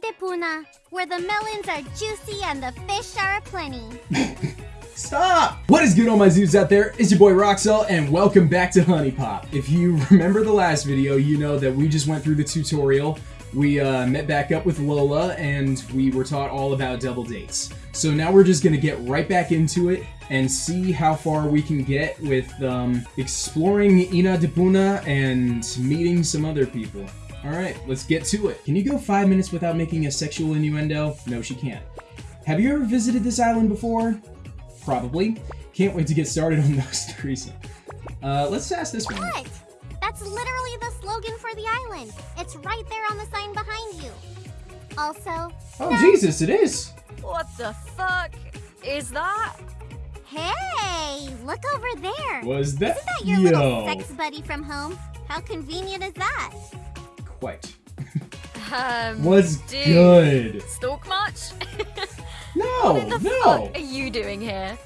De Poona, where the melons are juicy and the fish are aplenty. Stop! What is good all my zoos out there? It's your boy Roxel and welcome back to HuniePop. If you remember the last video, you know that we just went through the tutorial. We uh, met back up with Lola and we were taught all about double dates. So now we're just gonna get right back into it and see how far we can get with um, exploring Inna De Poona and meeting some other people. Alright, let's get to it. Can you go five minutes without making a sexual innuendo? No, she can't. Have you ever visited this island before? Probably. Can't wait to get started on those threesome. Uh, let's ask this one. What? That's literally the slogan for the island. It's right there on the sign behind you. Also, Oh, Jesus, it is! What the fuck is that? hey, look over there. Was that? Isn't that your Yo. little sex buddy from home? How convenient is that? Quite. Um, Was good. Stalk much? No, what the no. fuck are you doing here?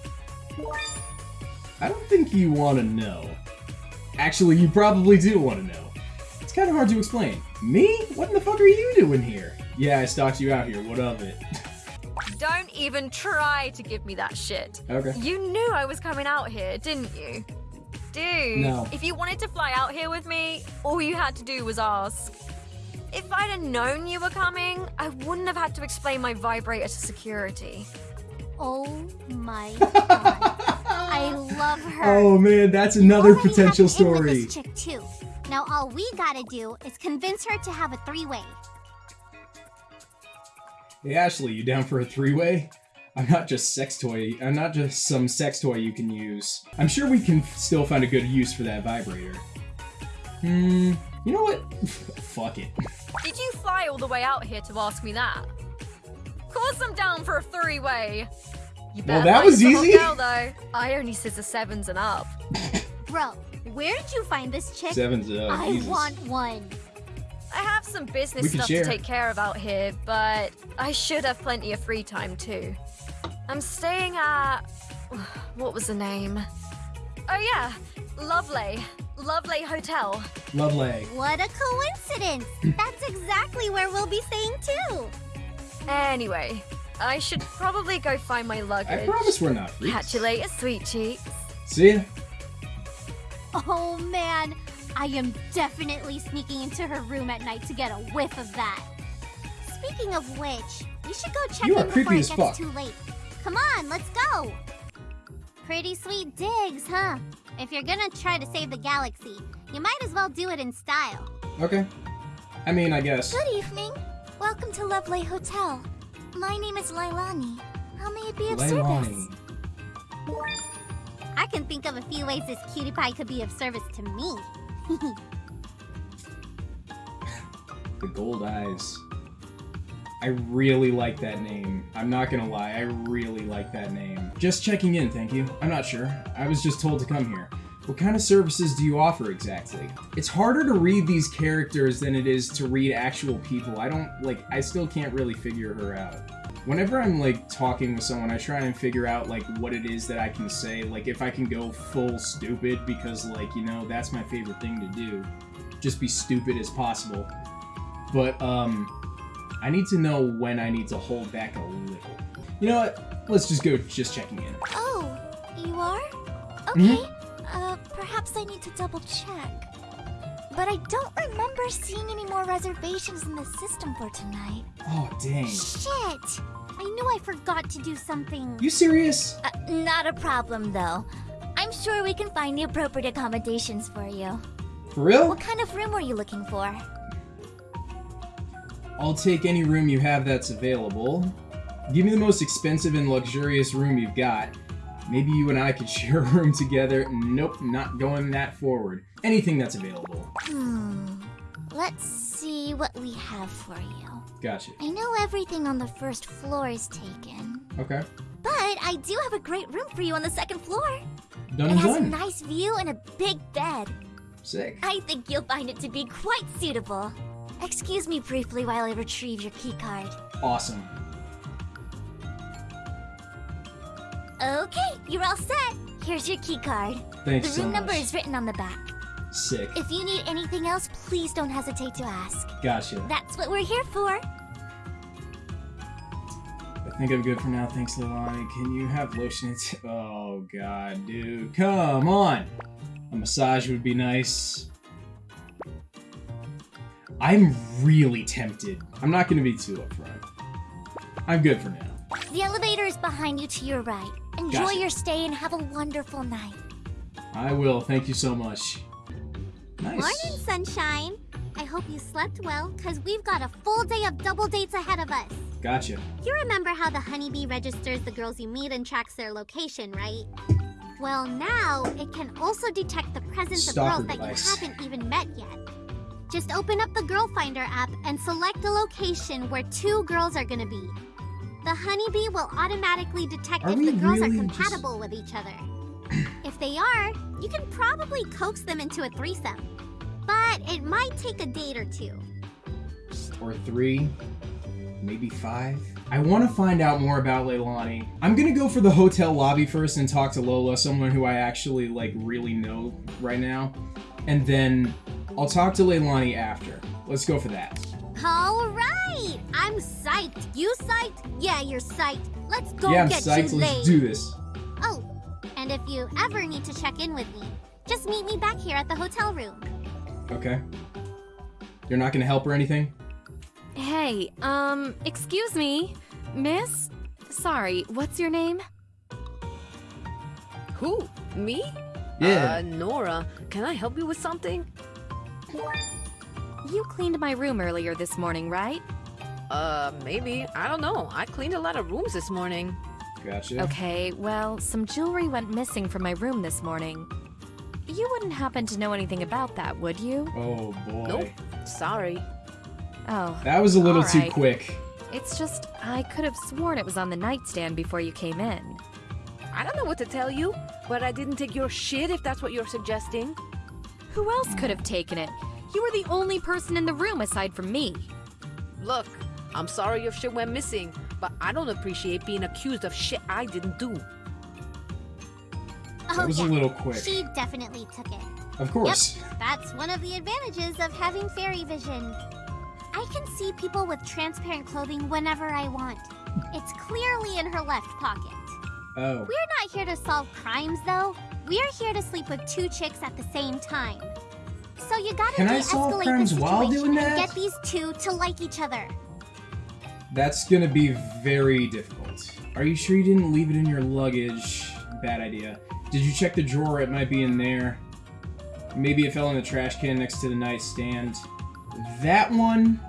I don't think you want to know. Actually, you probably do want to know. It's kind of hard to explain. Me? What in the fuck are you doing here? Yeah, I stalked you out here. What of it? Don't even try to give me that shit. okay. You knew I was coming out here, didn't you? Dude, No. if you wanted to fly out here with me, all you had to do was ask. If I'd have known you were coming, I wouldn't have had to explain my vibrator to security. Oh my god. I love her. Oh man, that's another already potential have an in with story. This chick too. Now all we gotta do is convince her to have a three-way. Hey Ashley, you down for a three-way? I'm not just sex toy. I'm not just some sex toy you can use. I'm sure we can still find a good use for that vibrator. Hmm. You know what? Fuck it. Did you fly all the way out here to ask me that? Of course I'm down for a three-way. Well, that was easy. Girl, though. I only scissor sevens and up. Bro, where did you find this chick? Seven's up. I Jesus. want one. I have some business stuff share. to take care of out here, but I should have plenty of free time too. I'm staying at. What was the name? Oh, yeah, Lovely. Lovely Hotel. Lovely. What a coincidence. That's exactly where we'll be staying too. Anyway, I should probably go find my luggage. I promise we're not freaks. Catch you later, sweet cheeks. See ya. Oh man, I am definitely sneaking into her room at night to get a whiff of that. Speaking of which, we should go check You are in before it gets fuck. too late. Come on, let's go. Pretty sweet digs, huh? If you're gonna try to save the galaxy, you might as well do it in style. Okay. I mean, I guess. Good evening. Welcome to Lovely Hotel. My name is Lailani. How may it be of Lailani. I can think of a few ways this cutie pie could be of service to me. The gold eyes. I really like that name. I'm not gonna lie, I really like that name. Just checking in, thank you. I'm not sure. I was just told to come here. What kind of services do you offer exactly? It's harder to read these characters than it is to read actual people. I don't, like, I still can't really figure her out. Whenever I'm, like, talking with someone, I try and figure out, like, what it is that I can say. Like, if I can go full stupid, because, like, you know, that's my favorite thing to do. Just be stupid as possible. But, um, I need to know when I need to hold back a little. You know what? Let's just go just checking in. Oh, you are? Mhm. Okay. Uh, perhaps I need to double check. But I don't remember seeing any more reservations in the system for tonight. Oh, dang. Shit! I knew I forgot to do something. You serious? Uh, not a problem, though. I'm sure we can find the appropriate accommodations for you. For real? What kind of room were you looking for? I'll take any room you have that's available. Give me the most expensive and luxurious room you've got. Maybe you and I could share a room together. Nope, not going that forward. Anything that's available. Hmm. Let's see what we have for you. Gotcha. I know everything on the first floor is taken, Okay. but I do have a great room for you on the second floor. Done It has a nice view and a big bed. Sick. I think you'll find it to be quite suitable. Excuse me briefly while I retrieve your keycard. Awesome. Okay, you're all set. Here's your keycard. Thanks The room much. number is written on the back. Sick. If you need anything else, please don't hesitate to ask. Gotcha. That's what we're here for. I think I'm good for now. Thanks, Lailani. Can you have lotion? Oh god, dude, come on. A massage would be nice. I'm really tempted. I'm not gonna be too upfront. I'm good for now. The elevator is behind you to your right. Enjoy Gotcha. your stay and have a wonderful night. I will. Thank you so much. Nice. Morning, sunshine. I hope you slept well, because we've got a full day of double dates ahead of us. Gotcha. You remember how the HunieBee registers the girls you meet and tracks their location, right? Well, now it can also detect the presence Stalker of girls device. that you haven't even met yet. Just open up the Girl Finder app and select a location where two girls are gonna be. The HunieBee will automatically detect Are if the girls really are just- compatible with each other. if they are, you can probably coax them into a threesome. But it might take a date or two. Or three, maybe five. I want to find out more about Lailani. I'm gonna go for the hotel lobby first and talk to Lola, someone who I actually like really know right now, and then I'll talk to Lailani after. Let's go for that. All right, I'm psyched. You psyched? Yeah, you're psyched. Let's go yeah, I'm get psyched. you Let's laid. do this. Oh, and if you ever need to check in with me, just meet me back here at the hotel room. Okay. You're not gonna help or anything? Hey, um, excuse me, miss? Sorry, what's your name? Who? Me? Yeah. Uh, Nora, can I help you with something? You cleaned my room earlier this morning, right? Uh, maybe. I don't know. I cleaned a lot of rooms this morning. Gotcha. Okay, well, some jewelry went missing from my room this morning. You wouldn't happen to know anything about that, would you? Oh boy. Nope. Sorry. Oh, That was a little All too quick. it's just I could have sworn it was on the nightstand before you came in. I don't know what to tell you, but I didn't take your shit if that's what you're suggesting. Who else could have taken it? You were the only person in the room aside from me. Look, I'm sorry your shit went missing, but I don't appreciate being accused of shit I didn't do. Oh, That was yeah. a little quick. She definitely took it. Of course. Yep, That's one of the advantages of having fairy vision. I can see people with transparent clothing whenever I want. It's clearly in her left pocket. Oh. We're not here to solve crimes, though. We're here to sleep with two chicks at the same time. So you gotta Can I solve de-escalate the crimes situation while doing that? and get these two to like each other. That's gonna be very difficult. Are you sure you didn't leave it in your luggage? Bad idea. Did you check the drawer? It might be in there. Maybe it fell in the trash can next to the nightstand. That one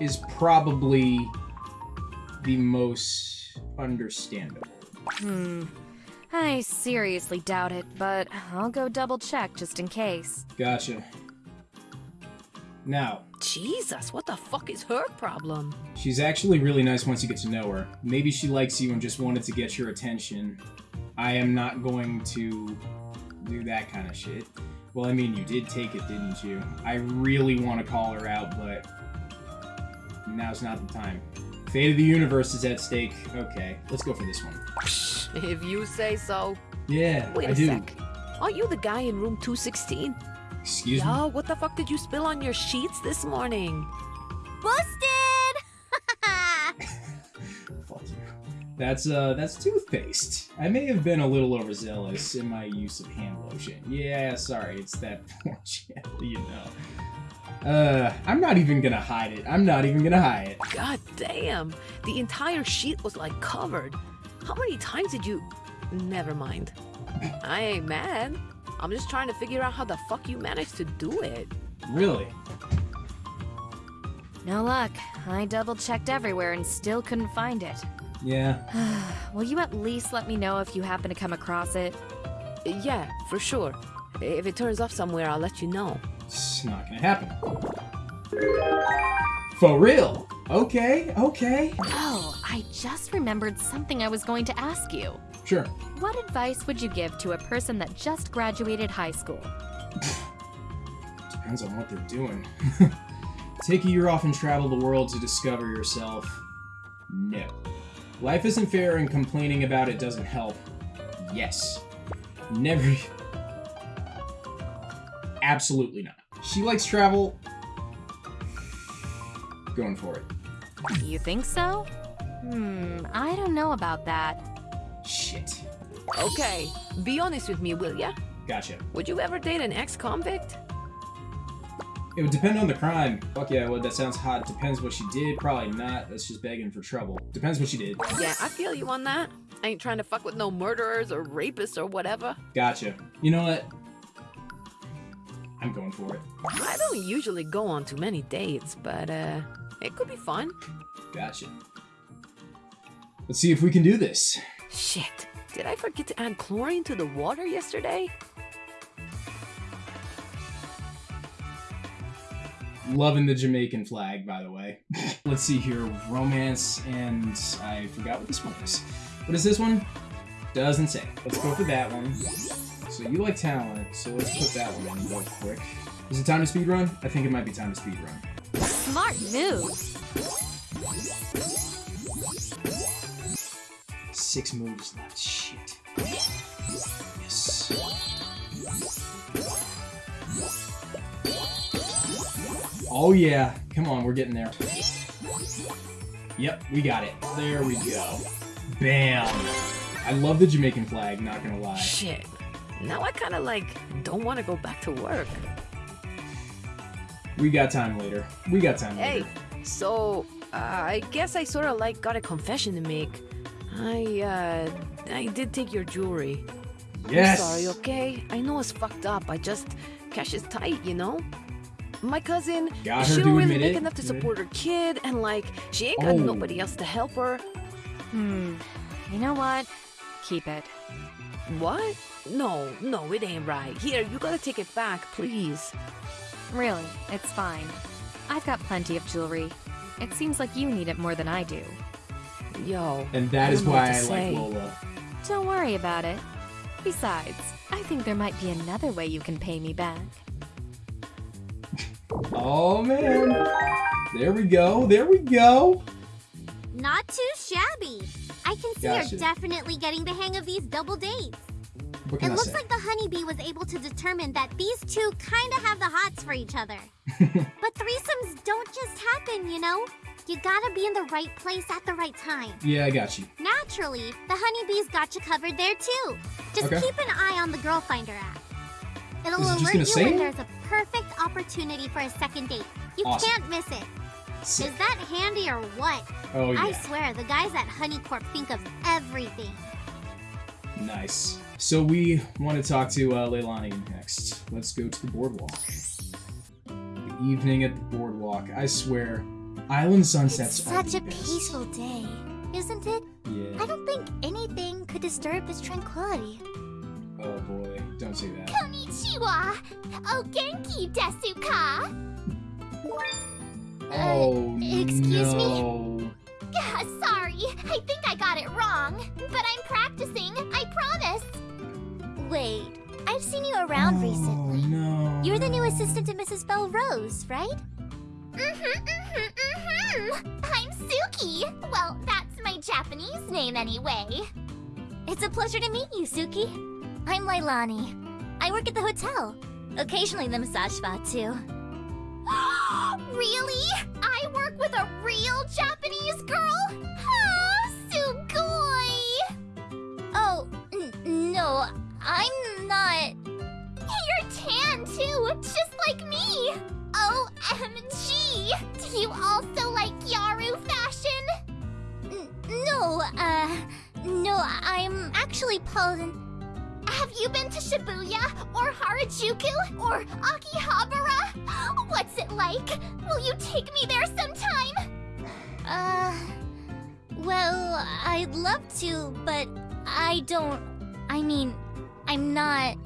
is probably the most understandable. Hmm. I seriously doubt it, but I'll go double check just in case. Gotcha. Now, Jesus, what the fuck is her problem? she's actually really nice once you get to know her. Maybe she likes you and just wanted to get your attention. I am not going to do that kind of shit. Well, I mean, you did take it, didn't you? I really want to call her out, but now's not the time. Fate of the universe is at stake. Okay, let's go for this one. If you say so. Yeah, Wait I a do. sec. Aren't you the guy in room 216? Excuse me? Yo, what the fuck did you spill on your sheets this morning? Busted! Fuck you. That's uh, that's toothpaste. I may have been a little overzealous in my use of hand lotion. Yeah, sorry, it's that poor you know. Uh, I'm not even gonna hide it. I'm not even gonna hide it. God damn. The entire sheet was like covered. How many times did you. Never mind. I ain't mad. I'm just trying to figure out how the fuck you managed to do it. Really? No luck. I double checked everywhere and still couldn't find it. Yeah. Will you at least let me know if you happen to come across it? Yeah, for sure. If it turns up somewhere, I'll let you know. It's not gonna happen. For real? Okay, okay. Oh, I just remembered something I was going to ask you. Sure. What advice would you give to a person that just graduated high school? Depends on what they're doing. Take a year off and travel the world to discover yourself. No. Life isn't fair and complaining about it doesn't help. Yes. Never. Absolutely not. She likes travel. Going for it. You think so? Hmm, I don't know about that. Shit. Okay, be honest with me, will ya? Gotcha. Would you ever date an ex-convict? It would depend on the crime. Fuck yeah, well, that sounds hot. Depends what she did. Probably not. That's just begging for trouble. Depends what she did. Yeah, I feel you on that. I ain't trying to fuck with no murderers or rapists or whatever. Gotcha. You know what? I'm going for it. I don't usually go on too many dates, but uh, it could be fun. Gotcha. Let's see if we can do this. Shit, did I forget to add chlorine to the water yesterday? Loving the Jamaican flag, by the way. Let's see here. Romance, and I forgot what this one is. What is this one? Doesn't say. Let's go for that one. So you like talent, so let's put that one in real quick. Is it time to speedrun? I think it might be time to speedrun. Smart move. Six moves left. Shit. Yes. Oh yeah. Come on, we're getting there. Yep, we got it. There we go. Bam. I love the Jamaican flag, not gonna lie. Shit. Now I kind of like don't want to go back to work. We got time later. We got time Hey, later. Hey, so uh, I guess I sort of like got a confession to make. I uh, I did take your jewelry. Yes. I'm sorry, okay? I know it's fucked up. I just cash is tight, you know. My cousin, Got she her don't to really admit make it. enough to support her kid, and like she ain't got Oh. nobody else to help her. Hmm. You know what? Keep it. What? No, no, it ain't right. Here, you gotta take it back, please. Really, it's fine. I've got plenty of jewelry. It seems like you need it more than I do. Yo. And that I is don't know what why I say. like Lola. Don't worry about it. Besides, I think there might be another way you can pay me back. Oh man. There we go. There we go. Not too shabby. I can see Gotcha. you're definitely getting the hang of these double dates. What It I looks say? like the HunieBee was able to determine that these two kind of have the hots for each other. but threesomes don't just happen, you know? You gotta be in the right place at the right time. yeah, I got you. Naturally, the HunieBee's got you covered there too. Just Okay. keep an eye on the Girl Finder app. It'll Is alert you when there's a perfect opportunity for a second date. You Awesome. can't miss it. Sick. Is that handy or what? Oh yeah. I swear, the guys at HunieCorp think of everything. Nice. So we want to talk to uh, Lailani next. Let's go to the boardwalk. The evening at the boardwalk. I swear, island sunsets It's are such a best. peaceful day, isn't it? Yeah. I don't think anything could disturb its tranquility. Oh boy, don't say that. Konnichiwa! Oh, genki desu ka? Oh excuse me? Sorry, I think I got it wrong. But I'm practicing, I promise. Wait, I've seen you around oh, recently. no. You're the new assistant to Mrs. Belle Rose, right? Mm-hmm, mm-hmm, mm-hmm. I'm Suki. Well, that's my Japanese name anyway. It's a pleasure to meet you, Suki. I'm Lailani. I work at the hotel. Occasionally the massage spa, too. really? I work with a real Japanese girl? Ah, sugoi! Oh, n- no, I'm not. You're tan too, just like me. OMG! Do you also like Gyaru fashion? N- no, uh, no, I'm actually Paulin. Have you been to Shibuya or Harajuku or Akihabara? What's it like? Will you take me there sometime? Uh, well, I'd love to, but I don't. I mean, I'm not.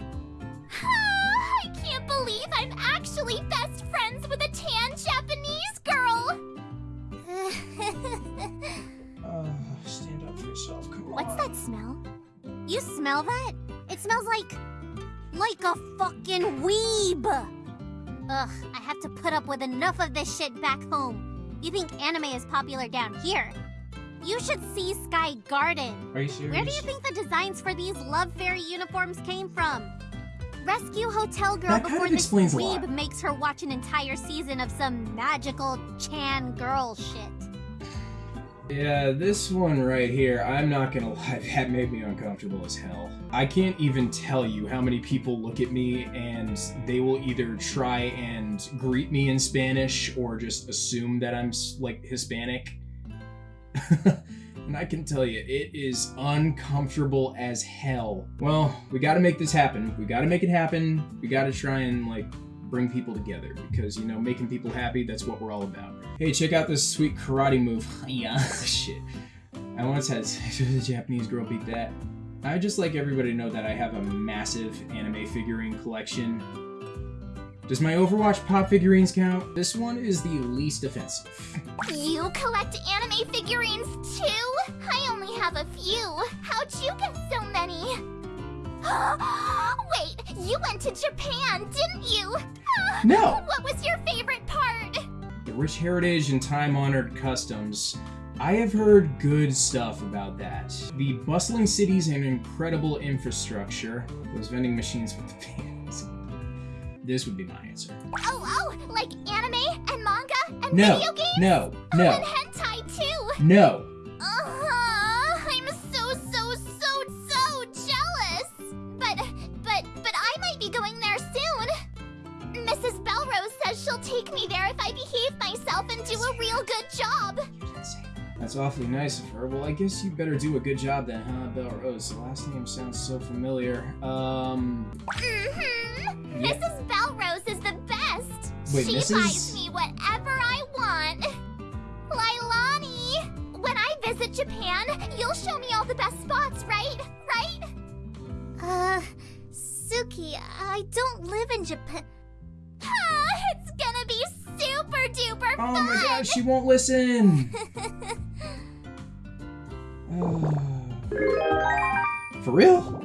I can't believe I'm actually best friends with a tan Japanese girl. Uh, stand up for yourself. Come What's on. that smell? You smell that? It smells like. like a fucking weeb! Ugh, I have to put up with enough of this shit back home. You think anime is popular down here? You should see Sky Garden. Are you serious? Where do you think the designs for these Love Fairy uniforms came from? Rescue Hotel Girl That kind before of this weeb makes her watch an entire season of some magical Chan girl shit. Yeah, this one right here, I'm not gonna lie, that made me uncomfortable as hell. I can't even tell you how many people look at me and they will either try and greet me in Spanish or just assume that I'm like Hispanic. and I can tell you, it is uncomfortable as hell. Well, we gotta make this happen. We gotta make it happen. We gotta try and like bring people together because you know making people happy that's what we're all about hey check out this sweet karate move yeah shit i once had a japanese girl beat that i just like everybody to know that i have a massive anime figurine collection does my overwatch pop figurines count this one is the least offensive You collect anime figurines too? I only have a few. How'd you get so many? Wait, you went to Japan, didn't you? no What was your favorite part? the rich heritage and time-honored customs I have heard good stuff about that. The bustling cities and incredible infrastructure. Those vending machines with the fans. This would be my answer. Oh, oh, like anime and manga and No, video games? no, Oh, no, and hentai too. no. That's awfully nice of her. Well, I guess you better do a good job then, huh, Belle Rose? The last name sounds so familiar. Um, Mm-hmm. Yeah. Mrs. Belrose is the best. Wait, she Mrs. buys me whatever I want. Lailani, when I visit Japan, you'll show me all the best spots, right? Right? Uh, Suki, I don't live in Japan. Ah, it's gonna be super duper fun! oh my gosh, she won't listen. For real?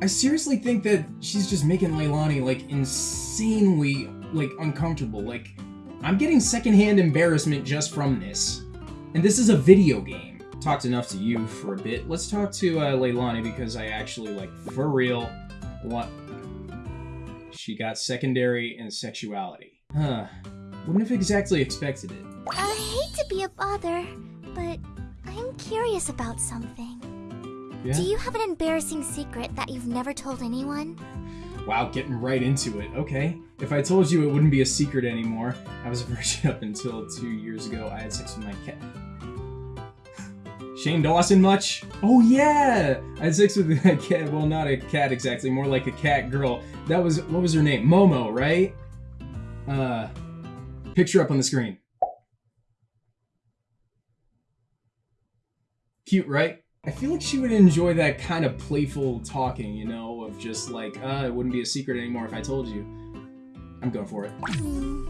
I seriously think that she's just making Lailani like insanely like uncomfortable. Like I'm getting secondhand embarrassment just from this. And this is a video game. Talked enough to you for a bit. Let's talk to uh, Lailani because I actually like for real want she got secondary and sexuality. Huh. Wouldn't have exactly expected it. I hate to be a bother, but I'm curious about something. Yeah? Do you have an embarrassing secret that you've never told anyone? Wow, getting right into it. Okay. If I told you it wouldn't be a secret anymore, I was a virgin up until two years ago. I had sex with my cat. Shane Dawson much? Oh yeah! I had sex with a cat. Well, not a cat exactly, more like a cat girl. That was what was her name? Momo, right? Uh, picture up on the screen. Cute, right? I feel like she would enjoy that kind of playful talking, you know, of just like, uh, it wouldn't be a secret anymore if I told you. I'm going for it. Hmm.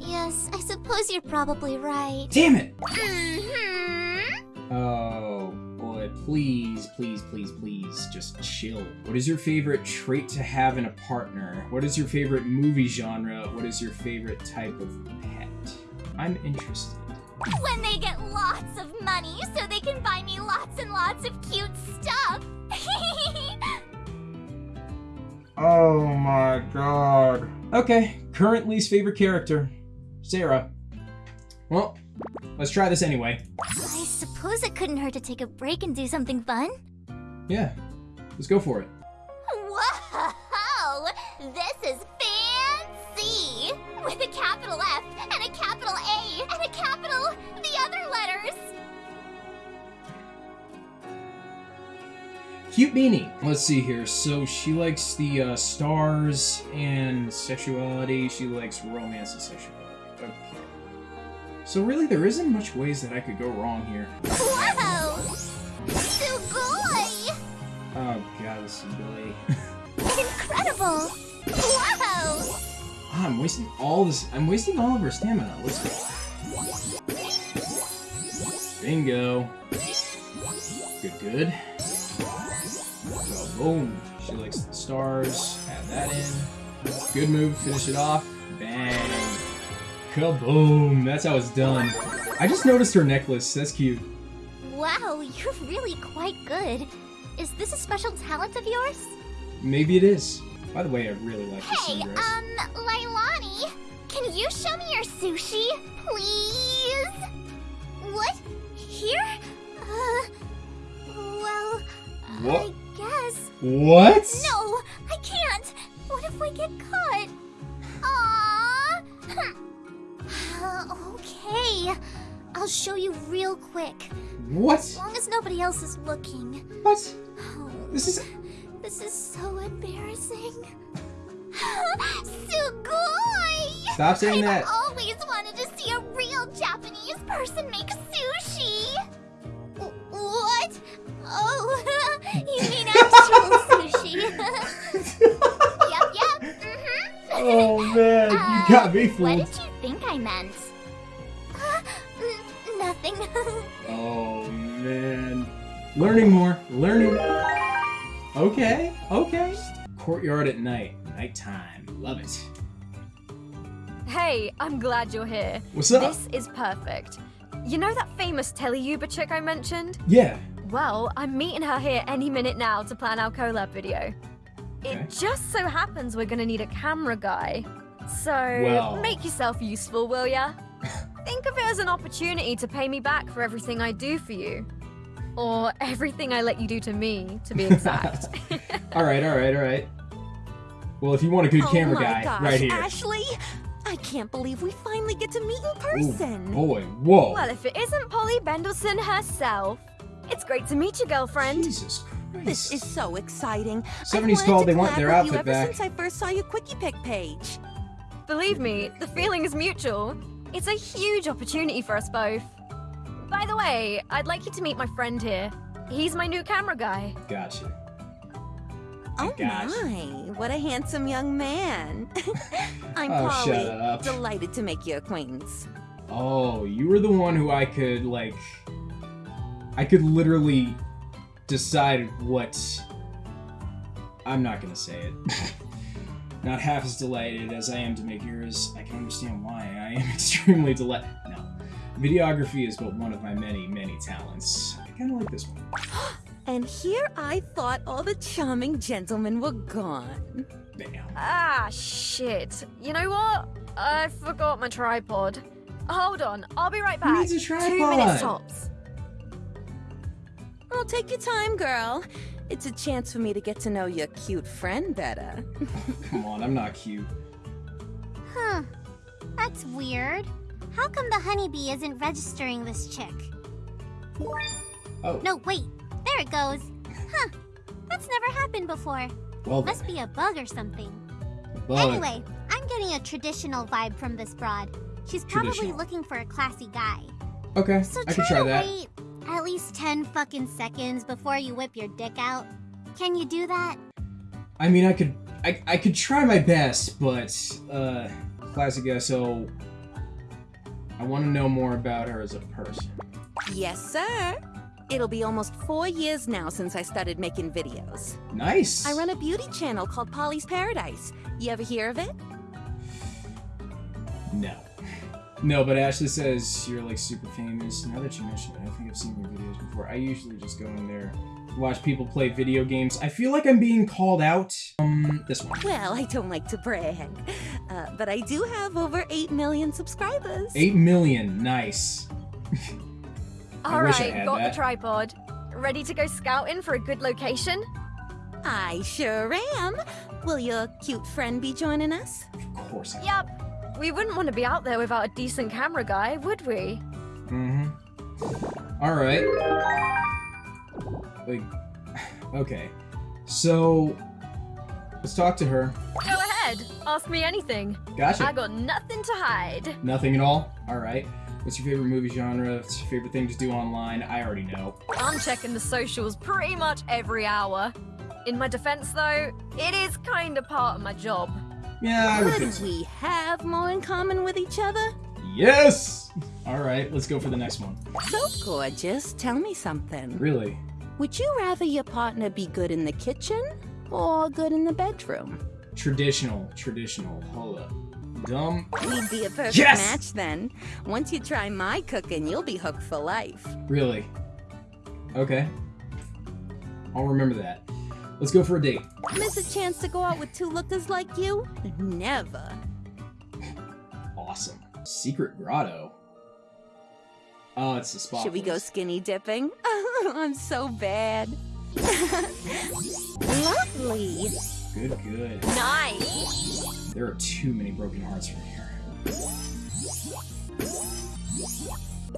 Yes, I suppose you're probably right. Damn it! Mm-hmm. Oh, boy, please, please, please, please, just chill. What is your favorite trait to have in a partner? What is your favorite movie genre? What is your favorite type of pet? I'm interested. When they get lots of money so they can buy me lots and lots of cute stuff. Oh my god. Okay, current least favorite character, Sarah. Well, let's try this anyway. I suppose it couldn't hurt to take a break and do something fun. Yeah, let's go for it. Cute beanie. Let's see here. So she likes the uh, stars and sexuality. She likes romance and sexuality. Okay. So really, there isn't much ways that I could go wrong here. Whoa! Sugoi! Oh god, this is really. Incredible! Whoa! Ah, I'm wasting all this. I'm wasting all of her stamina. Let's go. Bingo. Good, good. Boom. She likes the stars. Add that in. Good move. Finish it off. Bang. Kaboom. That's how it's done. I just noticed her necklace. That's cute. Wow, you're really quite good. Is this a special talent of yours? Maybe it is. By the way, I really like hey, this Hey, um, Lailani, can you show me your sushi, please? What? Here? Uh, well, what? I no, I can't. What if we get caught? Aww. okay. I'll show you real quick. What? As long as nobody else is looking. What? Oh, This is. this is so embarrassing. Sugoi! Stop saying that. I've always wanted to see a real Japanese person make sushi. What? Oh, you mean actual sushi? Yep, yep. Mm-hmm. Oh man, Uh, you got me fooled. What did you think I meant? N- Nothing. Oh man. Learning more. Learning. Okay. Okay. Courtyard at night. Nighttime. Love it. Hey, I'm glad you're here. What's up? This is perfect. You know that famous teleuber chick I mentioned? Yeah. Well, I'm meeting her here any minute now to plan our collab video. Okay. It just so happens we're gonna need a camera guy. So, Well- make yourself useful, will ya? Think of it as an opportunity to pay me back for everything I do for you. Or everything I let you do to me, to be exact. All right. All right. All right. Well, if you want a good oh camera guy, gosh, right here. Ashley! I can't believe we finally get to meet in Ooh, person. boy. Whoa. well, if it isn't Polly Bendelson herself, it's great to meet you, girlfriend. Jesus Christ. This is so exciting. 70s I've wanted called, they want their outfit you ever back. since I first saw your Quickie Pick page. Believe me, the feeling is mutual. It's a huge opportunity for us both. By the way, I'd like you to meet my friend here. He's my new camera guy. Gotcha. Oh gosh. my, what a handsome young man. I'm Oh, Polly. shut up. Delighted to make your acquaintance. Oh, you were the one who I could like. I could literally decide what. I'm not gonna say it. not half as delighted as I am to make yours. I can understand why. I am extremely delighted. No, videography is but one of my many, many talents. I kind of like this one. And here I thought all the charming gentlemen were gone. Bam. Ah, shit. You know what? I forgot my tripod. Hold on, I'll be right Who back. needs a Two minutes tops. Oh, take your time, girl. It's a chance for me to get to know your cute friend better. Come on, I'm not cute. Huh. That's weird. How come the HunieBee isn't registering this chick? Oh, No, wait. There it goes. Huh. That's never happened before. well. Must be a bug or something. Bug. Anyway, I'm getting a traditional vibe from this broad. She's probably looking for a classy guy. Okay, So I try can try to that. wait at least 10 fucking seconds before you whip your dick out. Can you do that? I mean, I could, I, I could try my best, but uh, classic SO. I want to know more about her as a person. Yes, sir. It'll be almost four years now since I started making videos. Nice. I run a beauty channel called Polly's Paradise. You ever hear of it? No. No, but Ashley says you're like super famous. Now that you mention it, I think I've seen your videos before. I usually just go in there, watch people play video games. I feel like I'm being called out. Um, this one. Well, I don't like to brag, uh, but I do have over 8 million subscribers. Eight million. Nice. I All wish I had got that. the tripod. Ready to go scouting for a good location? I sure am. Will your cute friend be joining us? Of course. I Yup. We wouldn't want to be out there without a decent camera guy, would we? Mm-hmm. All right. Like, okay. So, let's talk to her. Go ahead. Ask me anything. Gotcha. I got nothing to hide. Nothing at all. All right. What's your favorite movie genre? What's your favorite thing to do online? I already know. I'm checking the socials pretty much every hour. In my defense, though, it is kind of part of my job. Yeah, I Could we have more in common with each other? Yes. All right. Let's go for the next one. So gorgeous. Tell me something. Really? Would you rather your partner be good in the kitchen or good in the bedroom? Traditional. Traditional. Hold up. Dumb. We'd be a perfect Yes! match then. Once you try my cooking, you'll be hooked for life. Really? Okay. I'll remember that. Let's go for a date. Miss a chance to go out with two lookers like you? Never. Awesome. Secret grotto. Oh, it's the spot. Should we go skinny dipping? I'm so bad. Lovely. Good, good. Nice. There are too many broken hearts from here.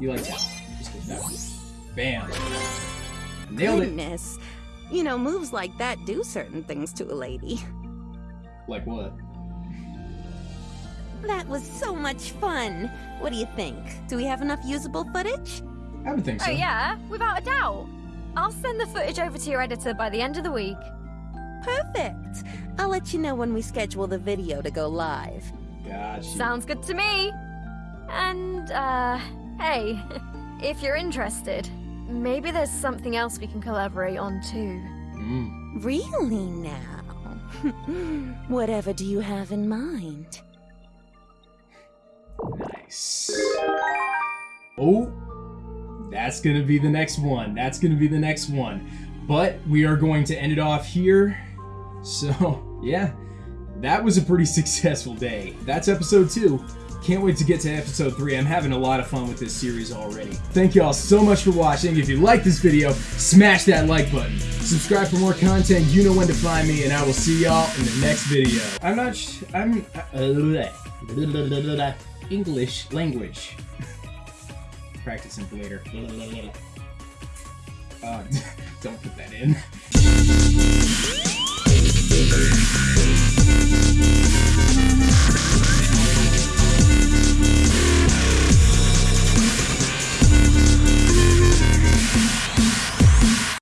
You like that? Just get that one. Bam. Nailed it. Goodness. You know, moves like that do certain things to a lady. Like what? That was so much fun. What do you think? Do we have enough usable footage? I would think so. Oh, yeah, without a doubt. I'll send the footage over to your editor by the end of the week. Perfect. I'll let you know when we schedule the video to go live. Gotcha. Sounds good to me. And, uh, hey, if you're interested, maybe there's something else we can collaborate on too. Mm. Really now? Whatever do you have in mind? Nice. Oh, that's gonna be the next one. That's gonna be the next one. But we are going to end it off here. So, yeah, that was a pretty successful day. That's episode two. Can't wait to get to episode 3. I'm having a lot of fun with this series already. Thank you all so much for watching. If you like this video, smash that like button. Subscribe for more content. You know when to find me, and I will see y'all in the next video. I'm not I'm... Uh, English language. Practicing for later. Uh, don't put that in.